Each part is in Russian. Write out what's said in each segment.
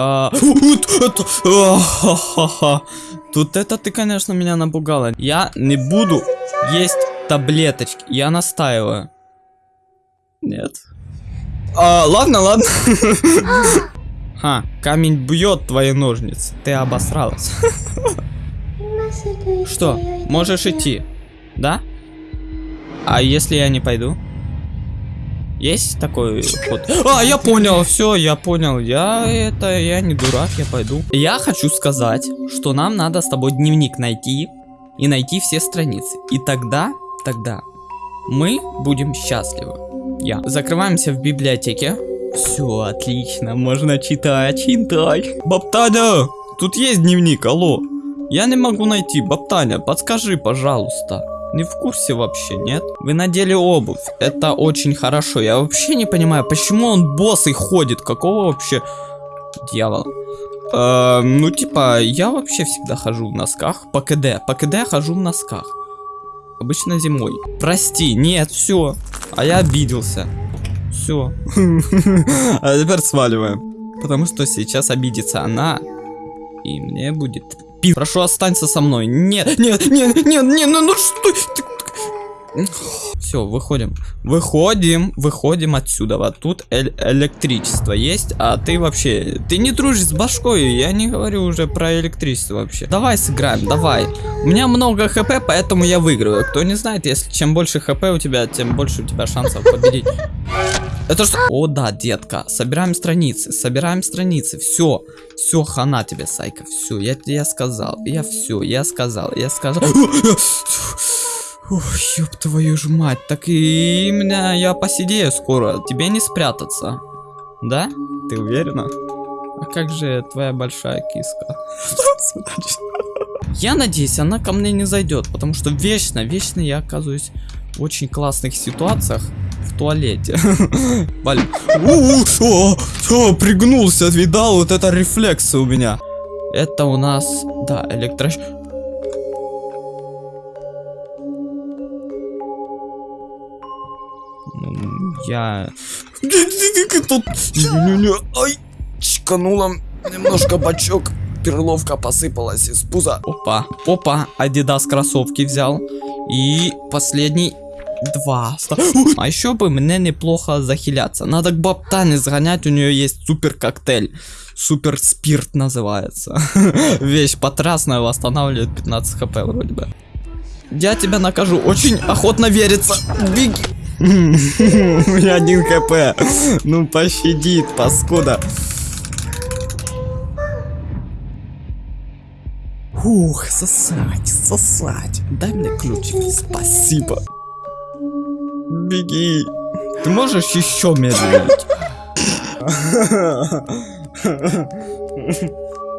А, это, а. Тут это ты, конечно, меня напугала. Я не буду есть таблеточки. Я настаиваю. Нет. А, ладно, ладно. Ха, камень бьет твои ножницы. Ты обосралась. Что, можешь идти? Да? А если я не пойду? Есть такой ход? А, я понял, все, я понял. Я это, я не дурак, я пойду. Я хочу сказать, что нам надо с тобой дневник найти и найти все страницы. И тогда, тогда мы будем счастливы. Я. Закрываемся в библиотеке. Все, отлично, можно читать, читать. Баптаня, тут есть дневник, алло. Я не могу найти, Баптаня, подскажи, пожалуйста. Не в курсе вообще, нет? Вы надели обувь. Это очень хорошо. Я вообще не понимаю, почему он босый ходит. Какого вообще дьявола? Э, ну, типа, я вообще всегда хожу в носках. По КД. По КД хожу в носках. Обычно зимой. Прости, нет, все. А я обиделся. Все. А теперь сваливаем. Потому что сейчас обидится она. И мне будет пи... Прошу, останься со мной. Нет, нет, нет, нет, нет, ну, ну что. Все, выходим. Выходим, выходим отсюда. Вот тут э электричество есть, а ты вообще... Ты не дружишь с башкой, я не говорю уже про электричество вообще. Давай сыграем, давай. У меня много хп, поэтому я выиграю. Кто не знает, если чем больше хп у тебя, тем больше у тебя шансов победить. Это что? О, да, детка. Собираем страницы, собираем страницы. Все, все, хана тебе, Сайка. Все, я, я сказал. Я все, я сказал, я сказал. Ох, ёб твою ж мать, так и меня я посидею скоро, тебе не спрятаться. Да? Ты уверена? А как же твоя большая киска? Я надеюсь, она ко мне не зайдет, потому что вечно, вечно я оказываюсь в очень классных ситуациях в туалете. Блин. О, пригнулся, видал, вот это рефлексы у меня. Это у нас, да, электро... я... Тут... Ай, чканула немножко бачок. Перловка посыпалась из пуза. Опа, опа, Адидас кроссовки взял. И последний два. А еще бы мне неплохо захиляться. Надо к Баптане сгонять, у нее есть супер коктейль. Супер спирт называется. Вещь потрясная, восстанавливает 15 хп вроде бы. Я тебя накажу, очень охотно верится. Беги. У меня один хп. Ну пощадит, паскуда. Ух, сосать, сосать. Дай мне ключик. Спасибо. Беги. Ты можешь еще медленнее?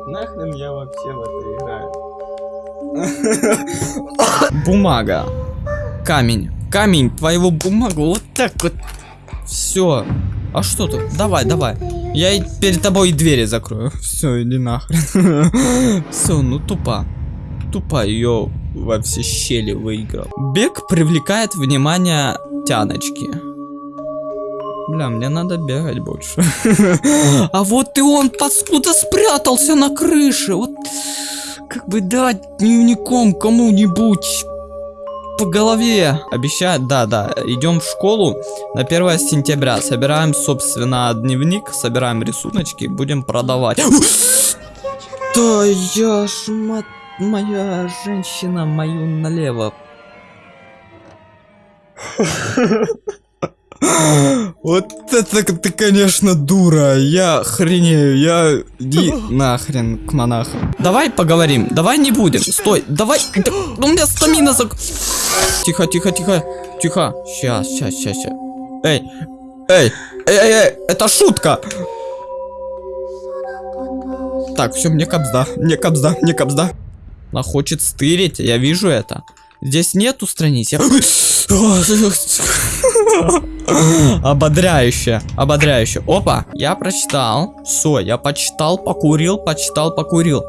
Нахрен я вообще в это играю? Бумага. Камень камень, твоего бумагу, вот так вот. Все. А что тут? Давай, давай. Я перед тобой двери закрою. Все, иди нахрен. Все, ну тупо. Тупо ее во все щели выиграл. Бег привлекает внимание тяночки. Бля, мне надо бегать больше. А вот и он паскуда спрятался на крыше. Вот как бы дать дневником кому-нибудь по голове. Обещают, да, да. Идем в школу на 1 сентября. Собираем, собственно, дневник, собираем рисуночки, будем продавать. Да я ж, моя женщина мою налево. Вот это ты, конечно, дура. Я хренею. Я... Иди нахрен к монахам. Давай поговорим. Давай не будем. Стой. Давай. У меня стамина зак... Тихо, тихо, тихо. Тихо. Сейчас, сейчас, сейчас, сейчас. Эй. Эй. Эй, эй, эй. Это шутка. Так, все, мне капзда. Мне капзда. Мне капзда. Она хочет стырить. Я вижу это. Здесь нету страниц. Я... Ободряюще, ободряюще. Опа, я прочитал. Все, я почитал, покурил, почитал, покурил.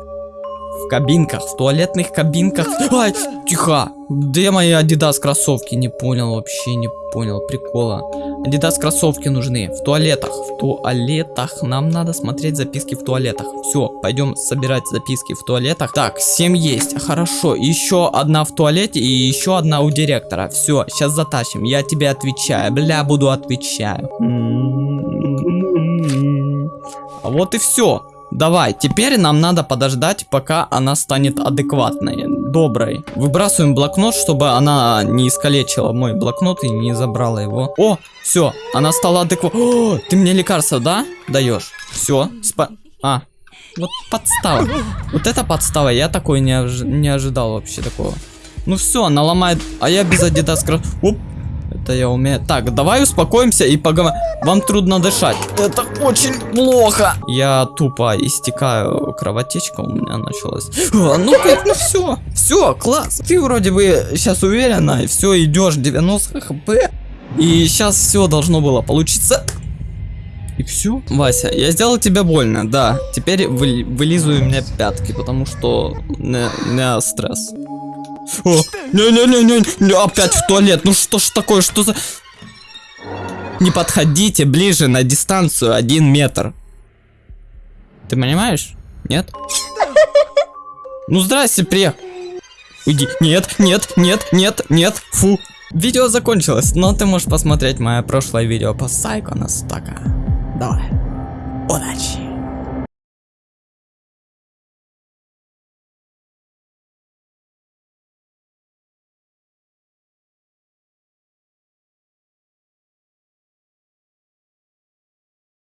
Кабинках, в туалетных кабинках. Ай, тихо. Где мои Adidas кроссовки? Не понял вообще, не понял прикола. Adidas кроссовки нужны в туалетах. В туалетах. Нам надо смотреть записки в туалетах. Все, пойдем собирать записки в туалетах. Так, 7 есть. Хорошо. Еще одна в туалете и еще одна у директора. Все, сейчас затащим. Я тебе отвечаю. Бля, буду отвечаю. А вот и все. Давай, теперь нам надо подождать, пока она станет адекватной, доброй. Выбрасываем блокнот, чтобы она не искалечила мой блокнот и не забрала его. О, все, она стала адекватной. Ты мне лекарство, да, даешь? Все, спа... А, вот подстава. Вот это подстава, я такой не, ожи... не ожидал вообще такого. Ну все, она ломает, а я без кросс... Оп, это я умею. Так, давай успокоимся и поговорим. Вам трудно дышать. Это очень плохо. Я тупо истекаю. Кровотечка у меня началась. А, ну как, ну все. Все, класс. Ты вроде бы сейчас уверена, и все, идешь 90 хп. И сейчас все должно было получиться. И все. Вася, я сделал тебе больно, да. Теперь вы, вылизывай мне пятки, потому что не, не стресс. О, не-не-не-не, опять в туалет. Ну что ж такое, что за... Не подходите ближе на дистанцию один метр. Ты понимаешь? Нет? Ну здрасте, приехал. Уйди. Нет, нет, нет, нет, нет, фу. Видео закончилось, но ты можешь посмотреть мое прошлое видео по Сайкона Стака. Давай. Удачи.